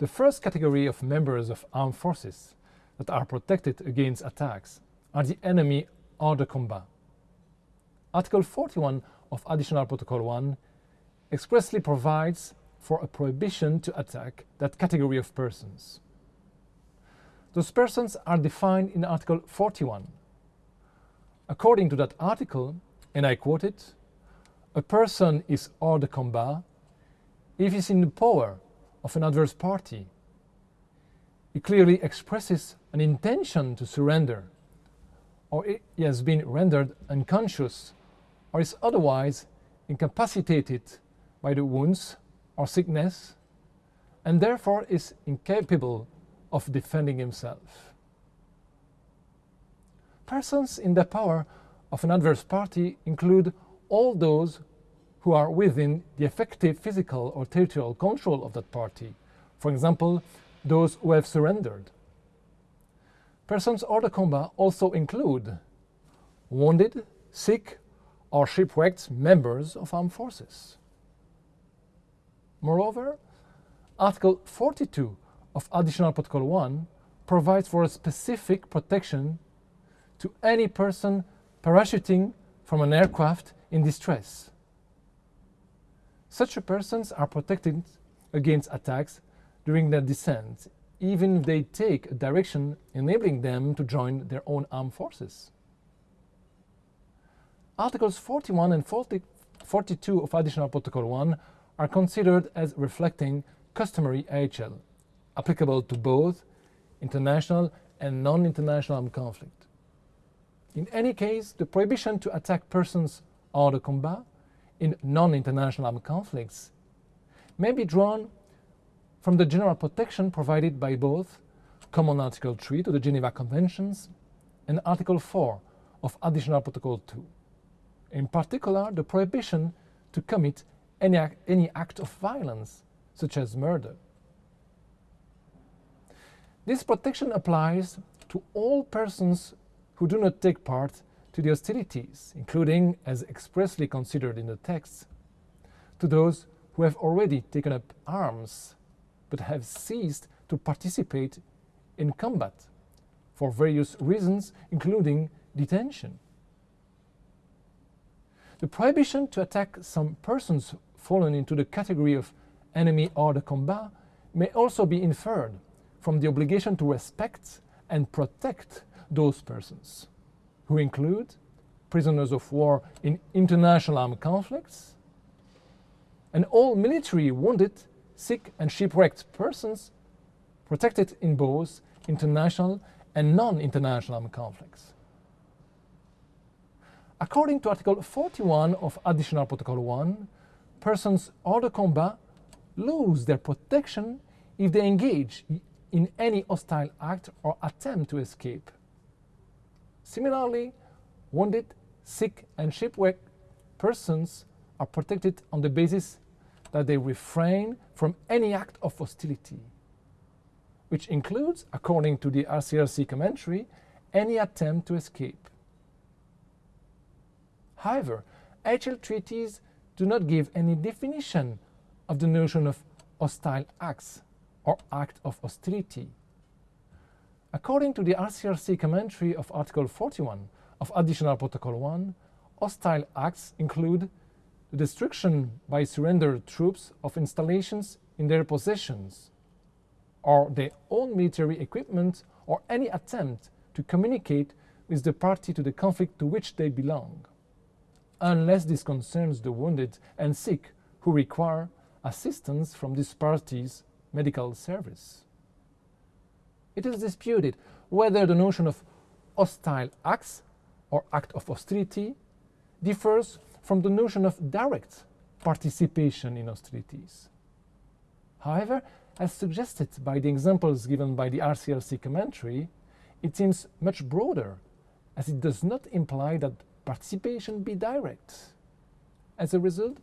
the first category of members of armed forces that are protected against attacks are the enemy hors de combat. Article 41 of Additional Protocol 1 expressly provides for a prohibition to attack that category of persons. Those persons are defined in Article 41. According to that article, and I quote it, a person is hors de combat if he is in the power of an adverse party. He clearly expresses an intention to surrender, or he has been rendered unconscious, or is otherwise incapacitated by the wounds or sickness, and therefore is incapable of defending himself. Persons in the power of an adverse party include all those who are within the effective physical or territorial control of that party, for example, those who have surrendered. Persons hors de combat also include wounded, sick, or shipwrecked members of armed forces. Moreover, Article 42 of Additional Protocol 1 provides for a specific protection to any person parachuting from an aircraft in distress. Such persons are protected against attacks during their descent, even if they take a direction enabling them to join their own armed forces. Articles 41 and 40, 42 of Additional Protocol 1 are considered as reflecting customary IHL, applicable to both international and non-international armed conflict. In any case, the prohibition to attack persons hors de combat in non-international armed conflicts may be drawn from the general protection provided by both Common Article 3 to the Geneva Conventions and Article 4 of Additional Protocol 2. In particular, the prohibition to commit any, act, any act of violence, such as murder. This protection applies to all persons who do not take part to the hostilities, including, as expressly considered in the text, to those who have already taken up arms but have ceased to participate in combat for various reasons, including detention. The prohibition to attack some persons fallen into the category of enemy hors de combat may also be inferred from the obligation to respect and protect those persons, who include prisoners of war in international armed conflicts, and all military wounded, sick and shipwrecked persons protected in both international and non-international armed conflicts. According to Article 41 of Additional Protocol 1, persons hors de combat lose their protection if they engage in any hostile act or attempt to escape. Similarly, wounded, sick and shipwrecked persons are protected on the basis that they refrain from any act of hostility, which includes, according to the ICRC commentary, any attempt to escape. However, IHL treaties do not give any definition of the notion of hostile acts or act of hostility. According to the ICRC commentary of Article 41 of Additional Protocol 1, hostile acts include the destruction by surrendered troops of installations in their possessions, or their own military equipment, or any attempt to communicate with the party to the conflict to which they belong unless this concerns the wounded and sick who require assistance from this party's medical service. It is disputed whether the notion of hostile acts or act of hostility differs from the notion of direct participation in hostilities. However, as suggested by the examples given by the ICRC commentary, it seems much broader, as it does not imply that participation be direct. As a result,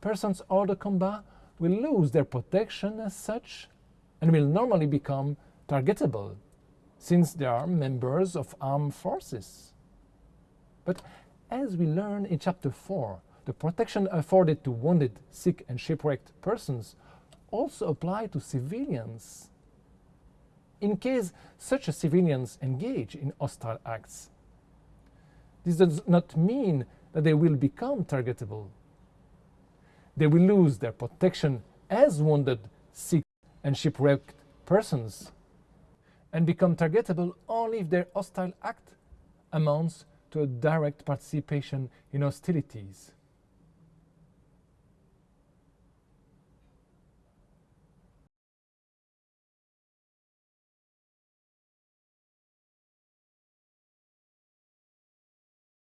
persons hors de combat will lose their protection as such and will normally become targetable since they are members of armed forces. But as we learn in Chapter 4, the protection afforded to wounded, sick and shipwrecked persons also apply to civilians in case such civilians engage in hostile acts. This does not mean that they will become targetable. They will lose their protection as wounded, sick and shipwrecked persons and become targetable only if their hostile act amounts to a direct participation in hostilities.